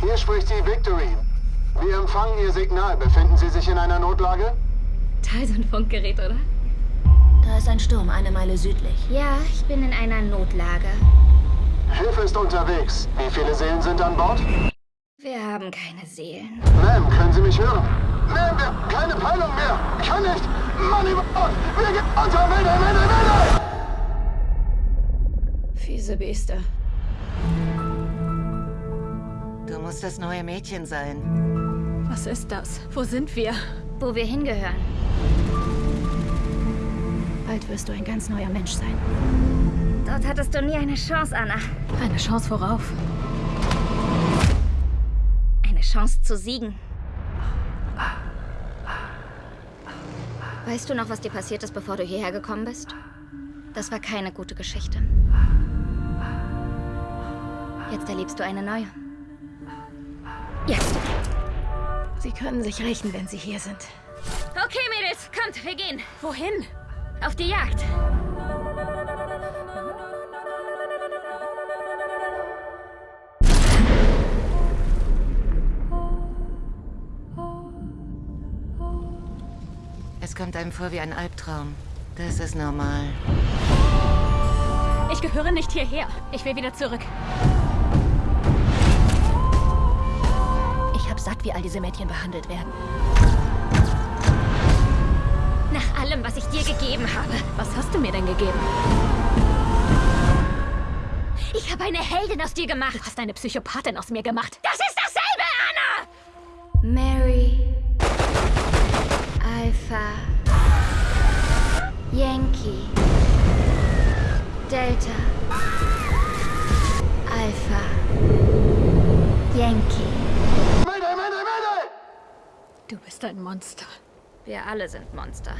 Hier spricht die Victory. Wir empfangen Ihr Signal. Befinden Sie sich in einer Notlage? Teil so ein Funkgerät, oder? Da ist ein Sturm, eine Meile südlich. Ja, ich bin in einer Notlage. Hilfe ist unterwegs. Wie viele Seelen sind an Bord? Wir haben keine Seelen. Ma'am, können Sie mich hören? Ma'am, wir keine Peilung mehr. Ich kann nicht. Mann über Bord. Wir gehen unter. Mayday, Mayday, Mayday! Fiese Biester. Du musst das neue Mädchen sein. Was ist das? Wo sind wir? Wo wir hingehören. Bald wirst du ein ganz neuer Mensch sein. Dort hattest du nie eine Chance, Anna. Eine Chance worauf. Eine Chance zu siegen. Weißt du noch, was dir passiert ist, bevor du hierher gekommen bist? Das war keine gute Geschichte. Jetzt erlebst du eine neue. Jetzt. Sie können sich rächen, wenn sie hier sind. Okay, Mädels, kommt, wir gehen. Wohin? Auf die Jagd. Es kommt einem vor wie ein Albtraum. Das ist normal. Ich gehöre nicht hierher. Ich will wieder zurück. Satt, wie all diese Mädchen behandelt werden. Nach allem, was ich dir gegeben habe. Was hast du mir denn gegeben? Ich habe eine Heldin aus dir gemacht. Du hast eine Psychopathin aus mir gemacht. Das ist dasselbe, Anna! Mary. Alpha. Yankee. Delta. Alpha. Du bist ein Monster. Wir alle sind Monster.